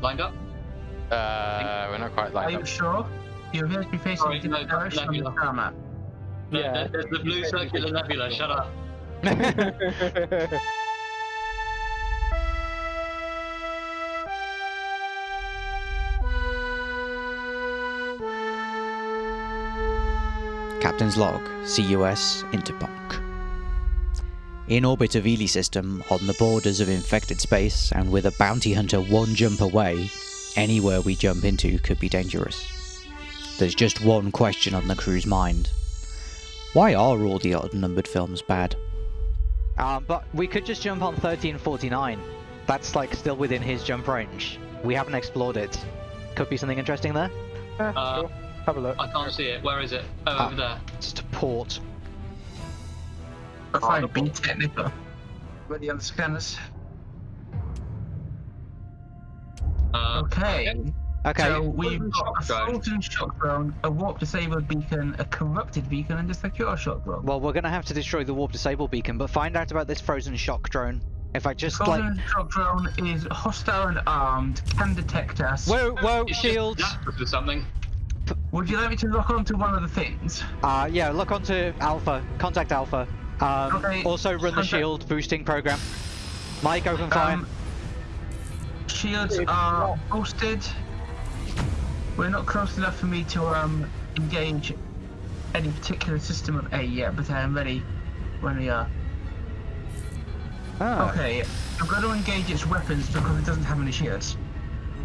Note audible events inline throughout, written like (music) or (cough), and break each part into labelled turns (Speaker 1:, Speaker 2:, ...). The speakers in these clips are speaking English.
Speaker 1: Lined up?
Speaker 2: Uh, we're not quite
Speaker 3: Are
Speaker 2: lined
Speaker 3: you
Speaker 2: up.
Speaker 3: sure? You appear to be facing
Speaker 1: Sorry,
Speaker 3: a different
Speaker 1: no,
Speaker 3: direction on the star map.
Speaker 1: The,
Speaker 4: Yeah.
Speaker 1: the, the, the blue circular nebula, shut up. (laughs)
Speaker 5: Captain's log, CUS Interpunk. In orbit of Ely system, on the borders of infected space, and with a bounty hunter one jump away, anywhere we jump into could be dangerous. There's just one question on the crew's mind. Why are all the odd-numbered films bad?
Speaker 6: Um, but we could just jump on 1349. That's like still within his jump range. We haven't explored it. Could be something interesting there.
Speaker 4: Yeah,
Speaker 1: Uh,
Speaker 4: sure. Have a look.
Speaker 1: I can't see it. Where is it? Oh,
Speaker 6: Ah.
Speaker 1: over there.
Speaker 6: Just a port.
Speaker 3: But fine, be technical. Ready on the scanners.
Speaker 1: Uh,
Speaker 3: Okay.
Speaker 6: Okay.
Speaker 3: So we've got a
Speaker 1: shock drone.
Speaker 3: frozen shock drone, a warp disabled beacon, a corrupted beacon, and a secure shock drone.
Speaker 6: Well, we're gonna have to destroy the warp disable beacon, but find out about this frozen shock drone. If I just like.
Speaker 3: Frozen shock drone is hostile and armed, can detect us.
Speaker 6: Whoa, whoa,
Speaker 1: it's just
Speaker 6: shields!
Speaker 1: zapped something.
Speaker 3: Would you like me to lock onto one of the things?
Speaker 6: Uh, yeah, look onto Alpha. Contact Alpha. Um,
Speaker 3: Okay,
Speaker 6: also run the shield boosting program. Mike, open fire.
Speaker 3: Um, shields are boosted. We're not close enough for me to um engage any particular system of A yet, but I am ready when we are.
Speaker 6: Ah,
Speaker 3: Okay, I've got to engage its weapons because it doesn't have any shields.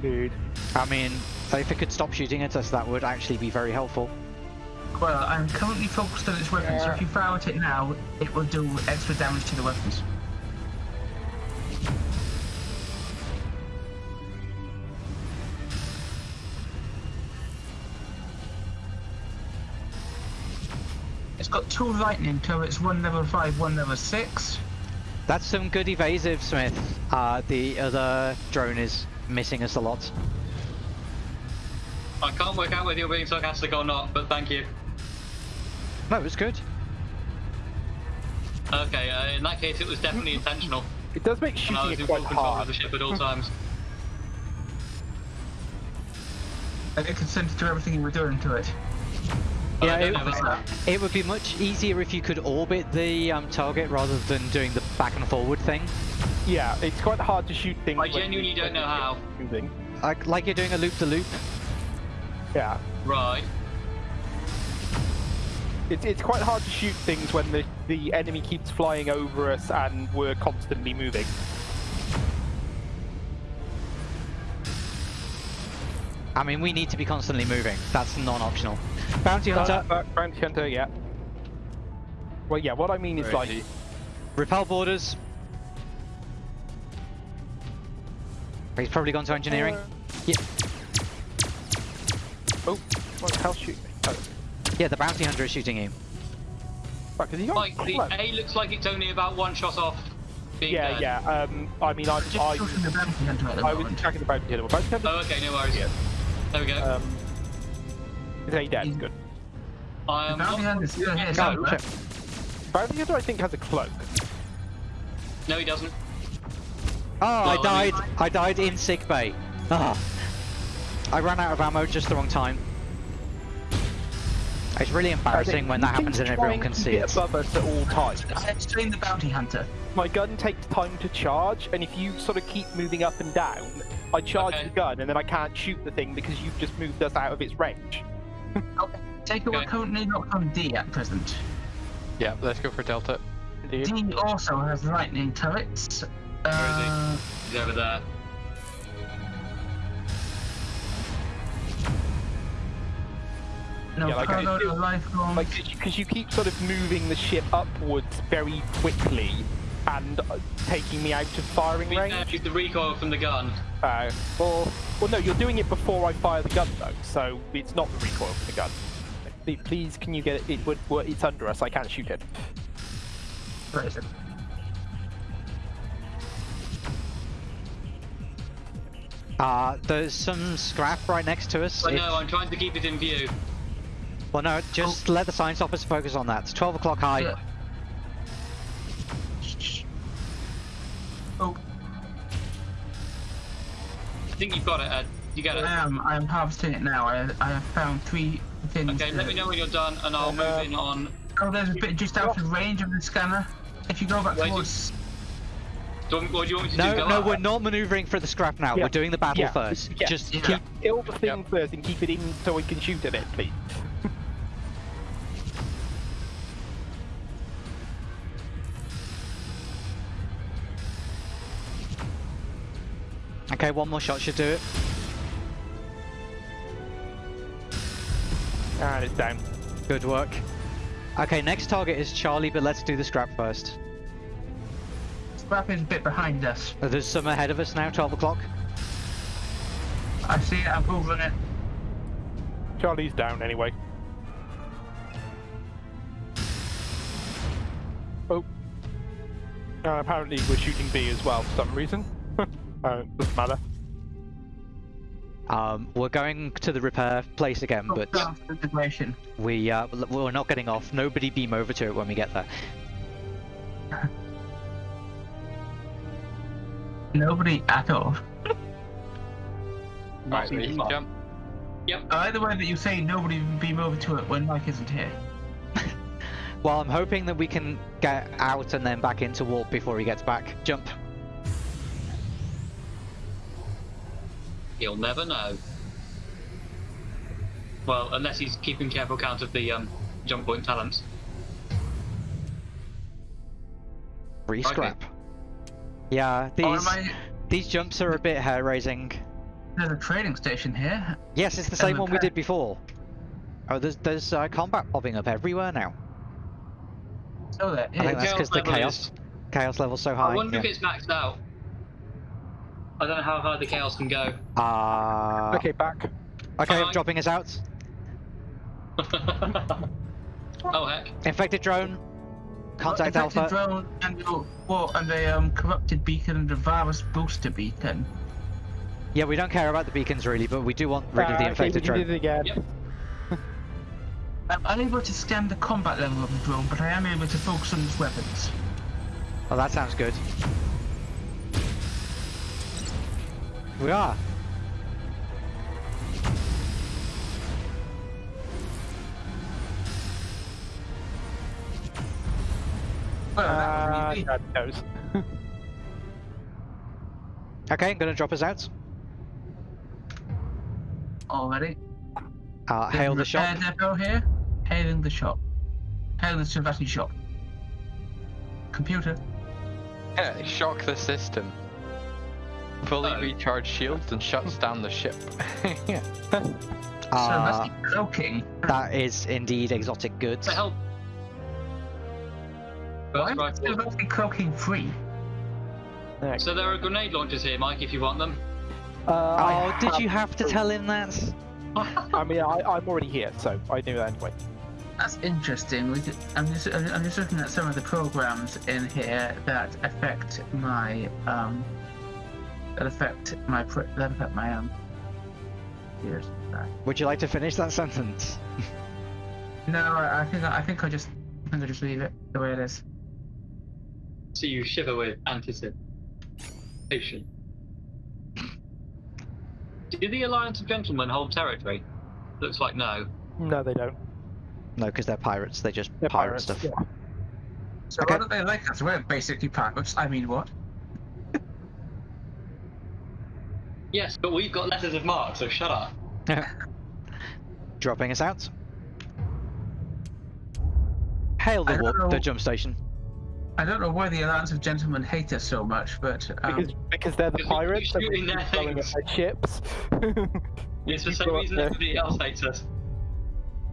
Speaker 4: Dude.
Speaker 6: I mean, if it could stop shooting at us, that would actually be very helpful.
Speaker 3: Well, I'm currently focused on its weapons, so if you fire at it now, it will do extra damage to the weapons. It's got two lightning turrets, one level 5, one level 6.
Speaker 6: That's some good evasive, Smith. Uh, the other drone is missing us a lot.
Speaker 1: I can't work out whether you're being sarcastic or not, but thank you.
Speaker 6: No, it was good.
Speaker 1: Okay, uh, in that case, it was definitely intentional.
Speaker 4: It does make shooting
Speaker 1: And I was
Speaker 4: it
Speaker 1: in
Speaker 4: quite
Speaker 1: full control of the ship at all times. (laughs)
Speaker 3: And it consented to everything you were doing to it.
Speaker 1: But
Speaker 6: Yeah, it-
Speaker 1: know whether that-
Speaker 6: It would be much easier if you could orbit the um, target rather than doing the back and forward thing.
Speaker 4: Yeah, it's quite hard to shoot things.
Speaker 1: I
Speaker 4: when
Speaker 1: genuinely
Speaker 4: you-
Speaker 1: don't
Speaker 4: when
Speaker 1: know how.
Speaker 4: Moving.
Speaker 6: Like, like you're doing a loop to loop.
Speaker 4: Yeah.
Speaker 1: Right.
Speaker 4: It's, it's quite hard to shoot things when the, the enemy keeps flying over us and we're constantly moving.
Speaker 6: I mean, we need to be constantly moving. That's non-optional. Bounty Hunter,
Speaker 4: Uh, Bounty Hunter, yeah. Well, yeah, what I mean is like,
Speaker 6: repel borders. He's probably gone to engineering. Yeah,
Speaker 4: oh, what the hell shoot me? Oh,
Speaker 6: yeah, the bounty hunter is shooting you.
Speaker 4: fuck, has he got
Speaker 1: Like, the
Speaker 4: close?
Speaker 1: A looks like it's only about one shot off being
Speaker 4: Yeah,
Speaker 1: dead.
Speaker 4: yeah, um, I mean, I'm,
Speaker 3: Just
Speaker 4: I,
Speaker 3: shooting the bounty hunter at the
Speaker 4: I was
Speaker 3: moment.
Speaker 4: attacking the Bounty Hunter. Bounty Hunter,
Speaker 1: Oh, okay, no worries.
Speaker 4: Yeah.
Speaker 1: There we go.
Speaker 4: um, is he dead?
Speaker 3: He's-
Speaker 4: Good.
Speaker 1: I
Speaker 3: The
Speaker 1: am
Speaker 3: bounty
Speaker 1: not...
Speaker 3: hunter's still here somewhere.
Speaker 6: shit.
Speaker 4: Bounty Hunter, I think, has a cloak.
Speaker 1: No, he doesn't.
Speaker 6: Oh, I
Speaker 1: Well, I
Speaker 6: died.
Speaker 1: mean-
Speaker 6: I died in sick bay. Ah. I ran out of ammo just the wrong time. It's really embarrassing when that happens and everyone can see it.
Speaker 4: above us at all times.
Speaker 3: I'm the bounty hunter.
Speaker 4: My gun takes time to charge, and if you sort of keep moving up and down, I charge
Speaker 1: Okay.
Speaker 4: the gun, and then I can't shoot the thing because you've just moved us out of its range.
Speaker 3: Okay. Take it we're
Speaker 1: Okay.
Speaker 3: currently not on D at present.
Speaker 2: Yeah, let's go for Delta.
Speaker 4: Indeed.
Speaker 3: D also has lightning turrets. Uh,
Speaker 1: He's over there.
Speaker 3: No
Speaker 4: Yeah, like I
Speaker 3: cargo,
Speaker 4: do-
Speaker 3: no lifeline.
Speaker 4: Like, because you keep sort of moving the ship upwards very quickly, and uh, taking me out of firing
Speaker 1: We
Speaker 4: range.
Speaker 1: the recoil from the gun.
Speaker 4: Uh, well, well, no, you're doing it before I fire the gun though, so it's not the recoil from the gun. Please, please can you get it? It would. It's under us. I can't shoot it.
Speaker 3: Where is it?
Speaker 6: Uh, there's some scrap right next to us.
Speaker 1: But
Speaker 6: If-
Speaker 1: no, I'm trying to keep it in view.
Speaker 6: Well, no, just oh. let the science officer focus on that. It's 12 o'clock high.
Speaker 3: Yeah. Shh, shh. Oh.
Speaker 1: think you've got it, Ed. You get it.
Speaker 3: I am. I am harvesting it now. I I have found three things.
Speaker 1: Okay, let me know when you're done, and I'll move uh, in on.
Speaker 3: Oh, there's a bit just out of range of the scanner. If you go back
Speaker 1: Where do
Speaker 3: towards.
Speaker 1: Do you, what do you want me to do?
Speaker 6: No,
Speaker 1: Go
Speaker 6: no, we're not maneuvering for the scrap now.
Speaker 4: Yeah.
Speaker 6: We're doing the battle
Speaker 4: Yeah.
Speaker 6: first.
Speaker 4: Yeah.
Speaker 6: Just
Speaker 3: Yeah.
Speaker 6: keep.
Speaker 4: Kill the thing first and keep it in so we can shoot at it, please.
Speaker 6: Okay, one more shot should do it.
Speaker 4: And it's down.
Speaker 6: Good work. Okay, next target is Charlie, but let's do the scrap first.
Speaker 3: Scrap is a bit behind us.
Speaker 6: There's some ahead of us now, 12 o'clock.
Speaker 3: I see it. I'm hovering it.
Speaker 4: Charlie's down anyway. Oh. Uh, apparently we're shooting B as well for some reason. Uh, doesn't matter.
Speaker 6: Um, we're going to the repair place again, but
Speaker 3: Down
Speaker 6: we uh, we're not getting off. Nobody beam over to it when we get there. (laughs)
Speaker 3: Nobody at all. (laughs)
Speaker 2: Right, we
Speaker 1: far.
Speaker 2: jump.
Speaker 3: I like the way that you say nobody beam over to it when Mike isn't here. (laughs)
Speaker 6: Well, I'm hoping that we can get out and then back into warp before he gets back. Jump.
Speaker 1: You'll never know. Well, unless he's keeping careful count of the um, jump point talents.
Speaker 6: Free
Speaker 1: Okay.
Speaker 6: scrap. Yeah, these
Speaker 3: am I?
Speaker 6: these jumps are a bit hair raising.
Speaker 3: There's a trading station here.
Speaker 6: Yes, it's the
Speaker 3: And
Speaker 6: same one we did before. Oh, there's there's uh, combat popping up everywhere now.
Speaker 3: So there
Speaker 6: I think
Speaker 3: is.
Speaker 6: that's because the
Speaker 1: level
Speaker 6: chaos
Speaker 1: is-
Speaker 6: chaos level's so high.
Speaker 1: I wonder if it's maxed out. I don't know how high the chaos can go.
Speaker 6: Uh,
Speaker 4: okay, back.
Speaker 6: okay, I'm dropping us out. (laughs)
Speaker 1: oh heck.
Speaker 6: Infected drone. Contact
Speaker 3: Infected
Speaker 6: Alpha.
Speaker 3: drone and a, well, and a um, corrupted beacon and a virus booster beacon.
Speaker 6: Yeah, we don't care about the beacons really, but we do want rid of the
Speaker 4: Ah, okay, we
Speaker 6: infected
Speaker 4: did
Speaker 6: drone.
Speaker 4: it again.
Speaker 1: Yep.
Speaker 3: I'm unable to scan the combat level of the drone, but I am able to focus on its weapons.
Speaker 6: Oh, that sounds good. We are.
Speaker 4: Uh,
Speaker 3: that would be
Speaker 4: God knows.
Speaker 6: Okay, I'm gonna drop us out.
Speaker 3: already.
Speaker 6: Uh, hail the shop.
Speaker 3: repair depot here. Hailing the shop. Hail the Savati shop. Computer.
Speaker 2: Yeah, shock the system. Fully
Speaker 1: Oh.
Speaker 2: recharge shields and shuts down the ship. yeah.
Speaker 6: Uh,
Speaker 3: Savati cloaking.
Speaker 6: that is indeed exotic goods.
Speaker 1: What the hell?
Speaker 3: Why
Speaker 1: First
Speaker 3: is
Speaker 1: rifle.
Speaker 3: Cloaking free?
Speaker 4: Next.
Speaker 1: So there are grenade launchers here, Mike, if you want them.
Speaker 4: Uh, I
Speaker 6: Oh, did you have to tell him that? (laughs)
Speaker 4: I mean, I, I'm already here, so I knew that anyway.
Speaker 3: That's interesting. We could, I'm just I'm just looking at some of the programs in here that affect my um that affect my pr- that affect my um. Years back.
Speaker 6: Would you like to finish that sentence?
Speaker 3: No, I, I think I think I just I think I just leave it the way it is.
Speaker 1: So you shiver with anticipation. Do the Alliance of Gentlemen hold territory? Looks like no.
Speaker 4: No, they don't.
Speaker 6: No, because they're pirates. They just
Speaker 4: They're
Speaker 6: pirate
Speaker 4: pirates.
Speaker 6: stuff.
Speaker 4: Yeah.
Speaker 3: So
Speaker 6: Okay.
Speaker 3: why don't they like us? We're basically pirates. I mean, what?
Speaker 1: Yes, but we've got letters of marque, so shut up.
Speaker 6: Dropping us out. Hail the warp, the jump station.
Speaker 3: I don't know why the Alliance of Gentlemen hate us so much, but um,
Speaker 4: Because because they're the
Speaker 1: Because we keep
Speaker 4: pirates and we
Speaker 1: shooting
Speaker 4: keep
Speaker 1: their
Speaker 4: blowing up their ships. (laughs)
Speaker 1: It's for
Speaker 4: some
Speaker 1: reason
Speaker 4: the-
Speaker 1: everybody else hates us.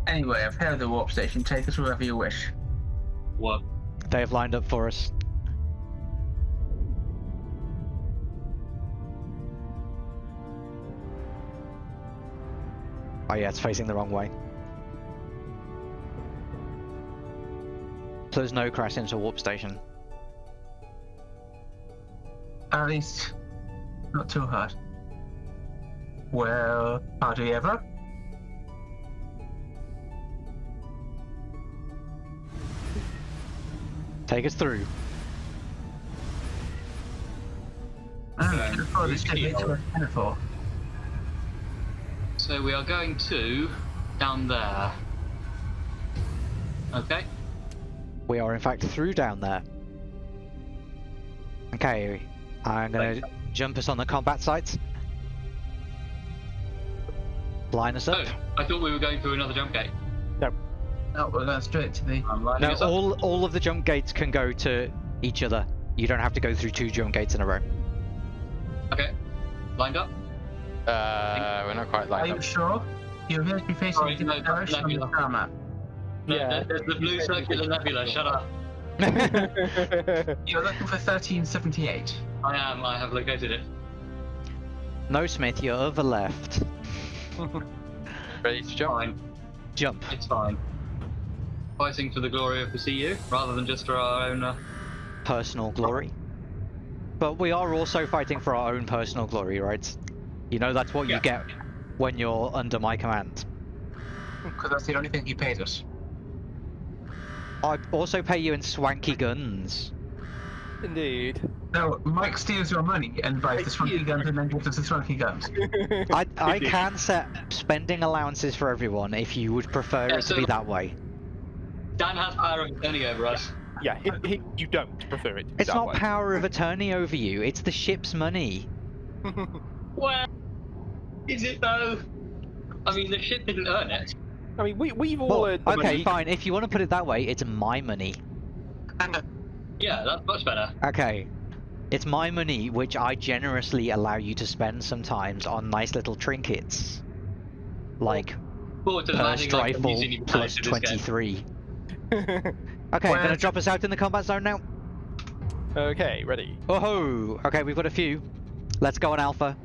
Speaker 3: anyway, I've heard the warp station. Take us wherever you wish.
Speaker 1: What?
Speaker 6: They have lined up for us. Oh yeah, it's facing the wrong way. So there's no crash into warp station.
Speaker 3: At least, not too hard. Well, hardly ever.
Speaker 6: Take us through.
Speaker 3: Ah, I
Speaker 1: Yeah,
Speaker 3: should have probably
Speaker 1: it's
Speaker 3: said
Speaker 1: key.
Speaker 3: it to a metaphor.
Speaker 1: So we are going to down there. Okay.
Speaker 6: We are in fact through down there. Okay, I'm gonna jump us on the combat sites. Line us up.
Speaker 1: Oh, I thought we were going through another jump gate.
Speaker 3: No, we're going straight to the.
Speaker 1: I'm lining
Speaker 6: No,
Speaker 1: us up.
Speaker 6: all all of the jump gates can go to each other. You don't have to go through two jump gates in a row.
Speaker 1: Okay. Lined up.
Speaker 2: Uh, we're not quite
Speaker 3: Are you sure? You're going to be facing
Speaker 1: Sorry,
Speaker 3: a different
Speaker 1: no,
Speaker 3: direction on the star map.
Speaker 1: No,
Speaker 4: Yeah.
Speaker 1: there's the blue circular nebula. Shut up.
Speaker 3: You're looking for 1378.
Speaker 1: I am. I have located it.
Speaker 6: no, Smith, you're over left. (laughs)
Speaker 2: Ready to jump?
Speaker 1: Fine.
Speaker 6: Jump.
Speaker 1: It's fine. Fighting for the glory of the CU rather than just for our own. Uh...
Speaker 6: Personal glory. But we are also fighting for our own personal glory, right? You know that's what
Speaker 1: Yeah.
Speaker 6: you get when you're under my command.
Speaker 3: Because that's the only thing he paid us.
Speaker 6: I also pay you in swanky guns.
Speaker 4: Indeed.
Speaker 3: No, Mike steals your money and buys the swanky guns and then gives us the swanky guns. (laughs)
Speaker 6: I, I can set spending allowances for everyone if you would prefer
Speaker 1: Yeah,
Speaker 6: it to be that way.
Speaker 1: Dan has power of attorney over us.
Speaker 4: Yeah, he, he, you don't prefer it.
Speaker 6: It's
Speaker 4: that
Speaker 6: not
Speaker 4: way.
Speaker 6: power of attorney over you, it's the ship's money. (laughs)
Speaker 1: Well, is it though? I mean, the ship didn't earn it.
Speaker 4: I mean, we we've all
Speaker 6: Well,
Speaker 4: earned the
Speaker 6: okay,
Speaker 4: money.
Speaker 6: fine. If you want to put it that way, it's my money.
Speaker 1: Yeah, that's much better.
Speaker 6: Okay. It's my money, which I generously allow you to spend sometimes on nice little trinkets. Like
Speaker 1: Forward to the
Speaker 6: Purse
Speaker 1: landing like I'm
Speaker 6: rifle
Speaker 1: using you
Speaker 6: plus
Speaker 1: to this game.
Speaker 6: 23. (laughs) Okay,
Speaker 3: Where-
Speaker 6: gonna drop us out in the combat zone now.
Speaker 4: okay, ready.
Speaker 6: Oh ho! Okay, we've got a few. Let's go on Alpha.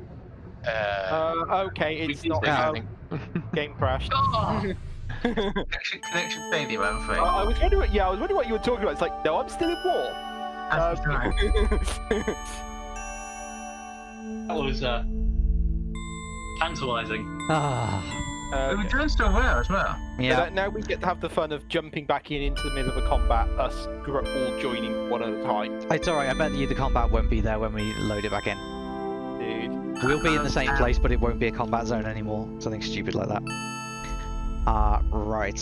Speaker 2: Uh,
Speaker 4: Uh, okay, it's not.
Speaker 1: say
Speaker 4: Uh, (laughs) game crashed.
Speaker 1: Oh, (laughs)
Speaker 3: Connection, connection failure, I'm afraid.
Speaker 4: I, I was wondering. What, yeah, I was wondering what you were talking about. It's like, no, I'm still in war.
Speaker 3: That's
Speaker 4: Um,
Speaker 3: right. (laughs)
Speaker 1: that was uh, tantalising.
Speaker 6: Ah,
Speaker 3: We were
Speaker 4: okay.
Speaker 3: doing so well as well.
Speaker 6: Yeah.
Speaker 4: that now we get to have the fun of jumping back in into the middle of a combat, us all joining one at a time.
Speaker 6: It's alright, I bet you the combat won't be there when we load it back in.
Speaker 4: Dude.
Speaker 6: We'll be in the same place, but it won't be a combat zone anymore. Something stupid like that. Ah, right.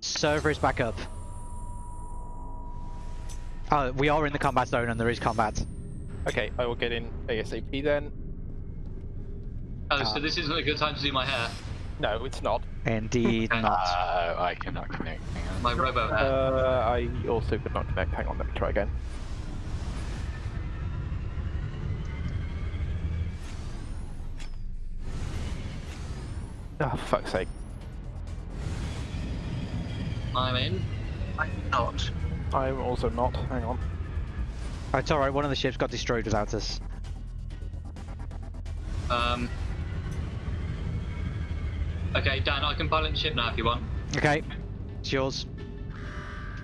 Speaker 6: Server is back up. Oh, we are in the combat zone and there is combat.
Speaker 4: Okay, I will get in ASAP then.
Speaker 1: Oh, so this isn't a good time to do my hair.
Speaker 4: No, it's not.
Speaker 6: Indeed (laughs) not.
Speaker 2: Uh, I cannot connect. Hang on.
Speaker 1: My robo hair.
Speaker 4: Uh, I also could not connect. Hang on, let me try again. Oh, for fuck's sake.
Speaker 1: I'm in.
Speaker 3: I'm not.
Speaker 4: I'm also not. Hang on.
Speaker 6: It's alright, one of the ships got destroyed without us.
Speaker 1: Um. Okay, Dan, I can pilot the ship now if you want.
Speaker 6: Okay, it's yours.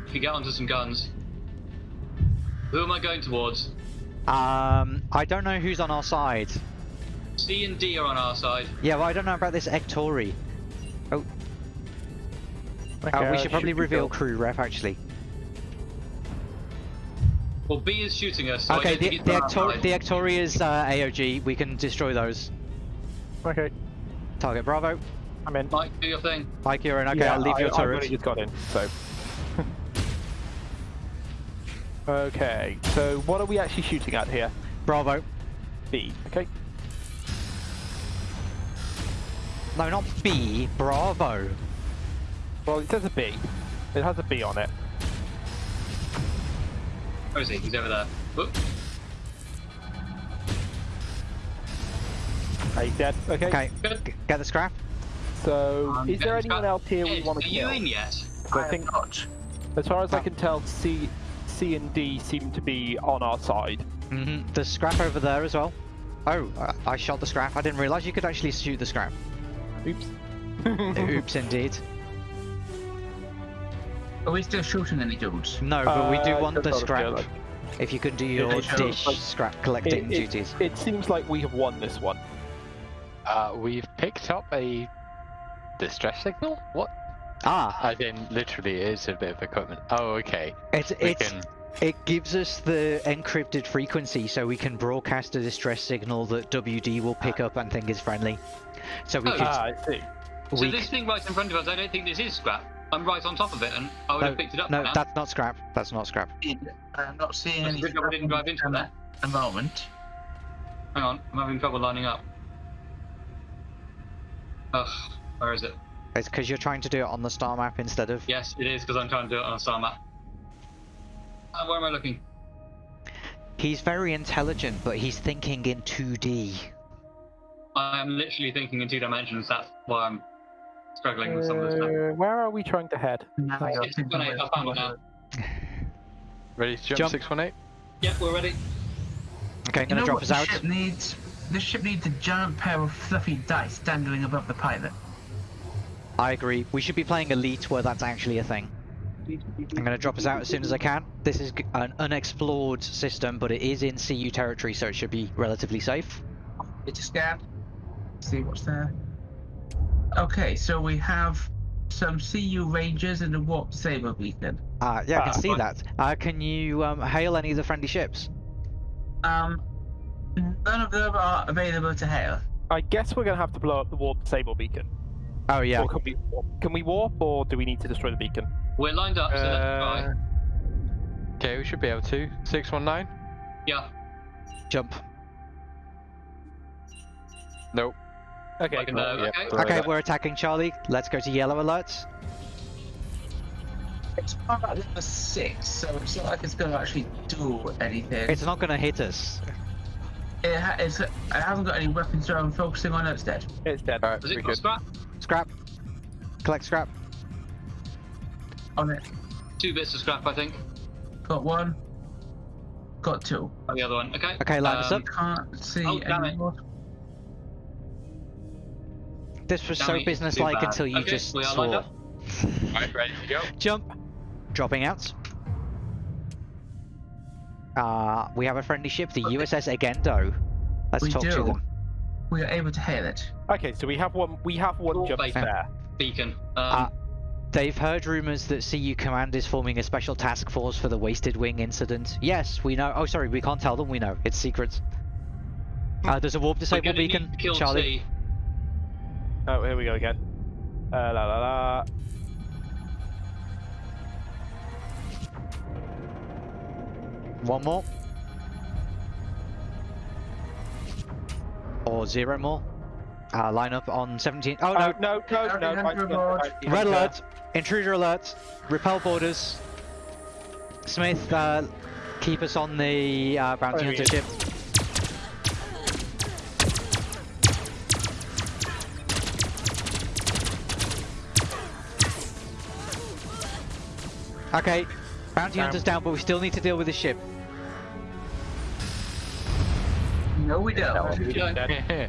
Speaker 1: If you get onto some guns. Who am I going towards?
Speaker 6: Um, I don't know who's on our side.
Speaker 1: C and D are on our side.
Speaker 6: Yeah, well, I don't know about this Ektori.
Speaker 4: Okay,
Speaker 6: Uh, we should probably
Speaker 4: be
Speaker 6: reveal
Speaker 4: good.
Speaker 6: crew ref actually.
Speaker 1: Well, B is shooting us. So
Speaker 6: okay,
Speaker 1: don't
Speaker 6: the
Speaker 1: it's
Speaker 6: the,
Speaker 1: on our
Speaker 6: Ektor-
Speaker 1: side.
Speaker 6: the Ektori is uh, AOG. We can destroy those.
Speaker 4: Okay,
Speaker 6: Target Bravo.
Speaker 4: I'm in.
Speaker 1: Mike, do your thing.
Speaker 6: Mike, you're in. Okay,
Speaker 4: Yeah,
Speaker 6: I'll leave
Speaker 4: I,
Speaker 6: your
Speaker 4: I've
Speaker 6: turret.
Speaker 4: only just got in, so. (laughs) okay, so what are we actually shooting at here?
Speaker 6: Bravo.
Speaker 4: B. Okay.
Speaker 6: No, not B. Bravo.
Speaker 4: Well, it says a B. It has a B on it.
Speaker 1: Where is he? He's over there. Whoop.
Speaker 4: Are you dead? Okay.
Speaker 6: Okay,
Speaker 1: Good.
Speaker 6: get the scrap.
Speaker 4: So,
Speaker 1: Um,
Speaker 4: is there anyone
Speaker 1: got-
Speaker 4: else here we
Speaker 1: Ed,
Speaker 4: want
Speaker 1: are
Speaker 4: to
Speaker 1: you
Speaker 4: kill?
Speaker 1: in yet?
Speaker 4: So I
Speaker 3: am
Speaker 4: think,
Speaker 3: not.
Speaker 4: as far as I
Speaker 6: Oh.
Speaker 4: can tell, C, C and D seem to be on our side.
Speaker 6: hmm There's scrap over there as well. Oh, I shot the scrap. I didn't realize you could actually shoot the scrap.
Speaker 4: Oops. (laughs)
Speaker 6: Oops, indeed.
Speaker 3: Are we still shooting any dudes?
Speaker 6: No, but we do
Speaker 4: Uh,
Speaker 6: want the
Speaker 4: just out of
Speaker 6: scrap. If you can do your
Speaker 3: they show,
Speaker 6: dish
Speaker 4: like,
Speaker 6: scrap collecting
Speaker 4: It, it,
Speaker 6: duties.
Speaker 4: it seems like we have won this one.
Speaker 2: Uh, we've picked up a distress signal. What?
Speaker 6: Ah,
Speaker 2: As in, literally, it is a bit of equipment. Oh, okay.
Speaker 6: it's
Speaker 2: We
Speaker 6: it's
Speaker 2: can.
Speaker 6: It gives us the encrypted frequency so we can broadcast a distress signal that WD will pick up and think is friendly. So we
Speaker 1: Oh,
Speaker 6: could.
Speaker 4: Ah, I see.
Speaker 1: So
Speaker 6: we
Speaker 1: this thing right in front of us, I don't think this is scrap. I'm right on top of it, and I would
Speaker 6: no,
Speaker 1: have picked it up
Speaker 6: no, that's not scrap. That's not scrap.
Speaker 3: I'm not seeing
Speaker 1: That's
Speaker 3: any.
Speaker 1: good job I didn't drive into that.
Speaker 3: the moment.
Speaker 1: Hang on, I'm having trouble lining up. Ugh, where is it?
Speaker 6: It's because you're trying to do it on the star map instead of.
Speaker 1: Yes, it is because I'm trying to do it on a star map. Uh, where am I looking?
Speaker 6: He's very intelligent, but he's thinking in 2D.
Speaker 1: I am literally thinking in two dimensions. That's why I'm struggling with some of this stuff.
Speaker 4: Uh, where are we trying to head?
Speaker 3: Now you're
Speaker 1: It's
Speaker 3: thinking
Speaker 1: funny, I found it now. (laughs)
Speaker 2: Ready to jump,
Speaker 6: Jump.
Speaker 2: 618?
Speaker 1: Yeah, we're ready.
Speaker 6: Okay, I'm gonna drop
Speaker 3: what
Speaker 6: us
Speaker 3: this
Speaker 6: out.
Speaker 3: Ship needs this ship needs a giant pair of fluffy dice dangling above the pilot.
Speaker 6: I agree. We should be playing Elite where that's actually a thing. I'm gonna drop us out as soon as I can. This is an unexplored system, but it is in CU territory, so it should be relatively safe.
Speaker 3: It's a scan. See what's there. Okay, so we have some CU Rangers and a warp saber beacon.
Speaker 6: Uh, yeah, I can
Speaker 4: Ah,
Speaker 6: see
Speaker 1: fine.
Speaker 6: that. Uh, can you um, hail any of the friendly ships?
Speaker 3: Um, none of them are available to hail.
Speaker 4: I guess we're gonna have to blow up the warp sable beacon.
Speaker 6: Oh yeah.
Speaker 4: Or can we warp? Can we warp, or do we need to destroy the beacon?
Speaker 1: We're lined up, so let's try.
Speaker 2: Uh, okay, we should be able to. 619?
Speaker 1: Yeah,
Speaker 6: Jump.
Speaker 2: Nope.
Speaker 4: Okay.
Speaker 1: Like,
Speaker 4: cool.
Speaker 1: uh,
Speaker 2: Yeah,
Speaker 1: okay.
Speaker 2: we're
Speaker 6: Okay, we're attacking Charlie. Let's go to yellow alerts.
Speaker 3: It's about level six, so it's not like it's going to actually do anything.
Speaker 6: It's not gonna hit us.
Speaker 3: it, ha- it's, it hasn't got any weapons, so I'm focusing on it instead.
Speaker 4: It's dead.
Speaker 2: Alright,
Speaker 1: Does
Speaker 2: we
Speaker 1: it got
Speaker 2: good.
Speaker 1: scrap?
Speaker 6: Scrap. Collect scrap.
Speaker 3: On it.
Speaker 1: Two bits of scrap, I think.
Speaker 3: Got one. Got two.
Speaker 1: Oh, the other one. Okay.
Speaker 6: Okay, line us
Speaker 1: Um,
Speaker 6: up.
Speaker 3: Can't see
Speaker 1: Oh, damn
Speaker 3: any
Speaker 1: it.
Speaker 3: more.
Speaker 6: This was
Speaker 1: Damn
Speaker 6: so businesslike until you
Speaker 1: Okay,
Speaker 6: just
Speaker 1: we are lined
Speaker 6: swore.
Speaker 1: up.
Speaker 2: Right, ready to go? (laughs)
Speaker 6: Jump. Dropping out. Uh, we have a friendly ship, the USS Agendo. Let's
Speaker 3: We
Speaker 6: talk to them.
Speaker 3: We are able to hail it.
Speaker 4: Okay, so we have one. We have one
Speaker 1: Warp
Speaker 4: jump
Speaker 1: base.
Speaker 4: spare.
Speaker 1: Beacon. Um,
Speaker 6: Ah. They've heard rumors that CU Command is forming a special task force for the Wasted Wing incident. Yes, we know. Oh, sorry, we can't tell them. We know. It's secret. Uh, there's a warp
Speaker 1: we're
Speaker 6: disable beacon,
Speaker 1: kill
Speaker 6: Charlie.
Speaker 1: T.
Speaker 4: Oh, here we go again. Uh, la la la.
Speaker 6: One more. Or zero more. Uh, line up on 17. Oh,
Speaker 4: Oh,
Speaker 6: no.
Speaker 4: no, no, no. Right, right, right,
Speaker 6: Red alert. Intruder alert. Repel borders. Smith, uh, keep us on the uh, bounty
Speaker 4: Oh,
Speaker 6: hunter
Speaker 4: yeah.
Speaker 6: ship. Okay, bounty hunter's down, but we still need to deal with the ship.
Speaker 3: No, we don't.
Speaker 4: we. (laughs)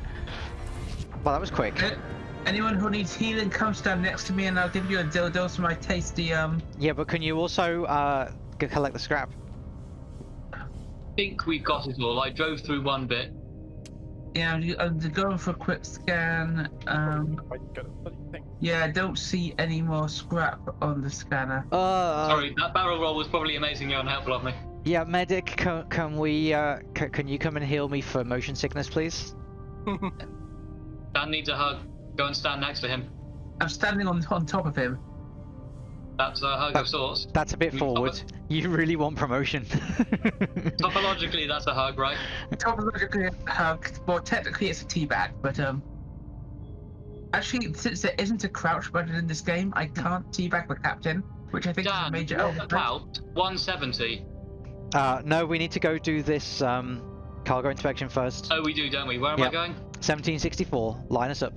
Speaker 6: Well, that was quick.
Speaker 3: Uh, Anyone who needs healing, come stand next to me, and I'll give you a dildo for my tasty um.
Speaker 6: Yeah, but can you also uh, collect the scrap?
Speaker 1: I think we've got it all. I drove through one bit.
Speaker 3: Yeah, I'm, I'm going for a quick scan. Um,
Speaker 4: I got a bloody thing.
Speaker 3: yeah, I don't see any more scrap on the scanner.
Speaker 6: Uh,
Speaker 1: Sorry, that barrel roll was probably amazingly unhelpful of me.
Speaker 6: Yeah, medic, can, can we, uh, c- can you come and heal me for motion sickness, please?
Speaker 1: Dan needs a hug. Go and stand next to him.
Speaker 3: I'm standing on on top of him.
Speaker 1: That's a hug of sorts.
Speaker 6: That's a bit forward.
Speaker 1: stop
Speaker 6: You really want promotion. (laughs)
Speaker 1: Topologically, that's a hug, right?
Speaker 3: Topologically a hug. Well, technically it's a teabag, but um. Actually, since there isn't a crouch button in this game, I can't teabag the captain, which I think is a
Speaker 1: Dan,
Speaker 3: major
Speaker 1: what
Speaker 3: oversight.
Speaker 1: about 170?
Speaker 6: uh, no, we need to go do this um, cargo inspection first.
Speaker 1: Oh, we do, don't we? Where am
Speaker 6: Yeah.
Speaker 1: I going?
Speaker 6: 1764, line us up.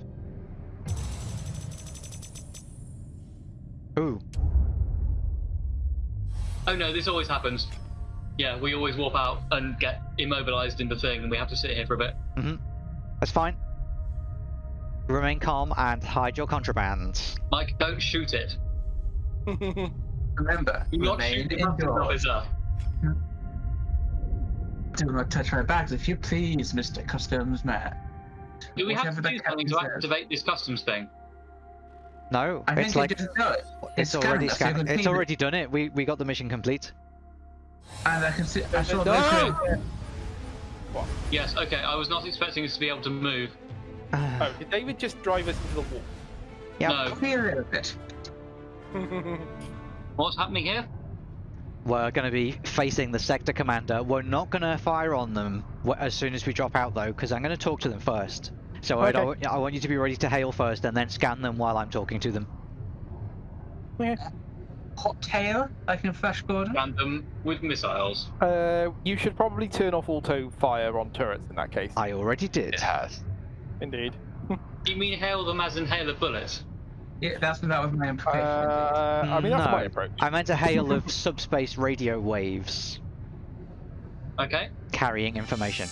Speaker 6: Ooh,
Speaker 1: Oh no, this always happens. Yeah, we always warp out and get immobilized in the thing, and we have to sit here for a bit. Mm-hmm.
Speaker 6: That's fine. Remain calm and hide your contraband.
Speaker 1: Mike, don't shoot it. (laughs)
Speaker 3: Remember,
Speaker 1: Do not
Speaker 3: remain
Speaker 1: shoot the customs
Speaker 3: indoors.
Speaker 1: officer.
Speaker 3: Do not touch my bags, if you please, Mr. Customs Man.
Speaker 1: Do we have to do something to activate this customs thing?
Speaker 6: No,
Speaker 3: I
Speaker 6: it's
Speaker 3: think
Speaker 6: like
Speaker 3: it just do it.
Speaker 6: it's
Speaker 3: scanned
Speaker 6: already
Speaker 3: us,
Speaker 6: scanned. It's already done it. We we got the mission complete.
Speaker 3: And I can see. I saw
Speaker 4: No!
Speaker 3: this.
Speaker 1: Yes, okay, I was not expecting us to be able to move. (sighs)
Speaker 4: Oh, did David just drive us into the wall?
Speaker 6: Yeah.
Speaker 1: No.
Speaker 3: Clear it a bit. (laughs)
Speaker 1: What's happening here?
Speaker 6: We're going to be facing the sector commander. We're not going to fire on them as soon as we drop out, though, because I'm going to talk to them first. So I- I,
Speaker 4: Okay.
Speaker 6: w- I want you to be ready to hail first, and then scan them while I'm talking to them.
Speaker 3: Hot tail, like in Flash Gordon.
Speaker 1: Random with missiles.
Speaker 4: Uh, you should probably turn off auto fire on turrets in that case.
Speaker 6: I already did.
Speaker 2: It has.
Speaker 4: Indeed. (laughs)
Speaker 1: You mean hail them as in hail a bullet?
Speaker 3: Yeah, that's that was my
Speaker 4: Uh,
Speaker 3: impression.
Speaker 4: I mean, that's
Speaker 6: No.
Speaker 4: my approach.
Speaker 6: I meant a hail of (laughs) subspace radio waves
Speaker 1: Okay.
Speaker 6: carrying information.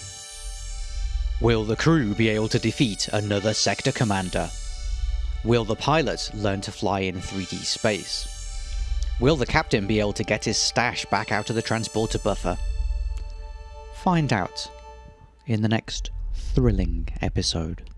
Speaker 5: Will the crew be able to defeat another sector commander? Will the pilot learn to fly in 3D space? Will the captain be able to get his stash back out of the transporter buffer? Find out in the next thrilling episode.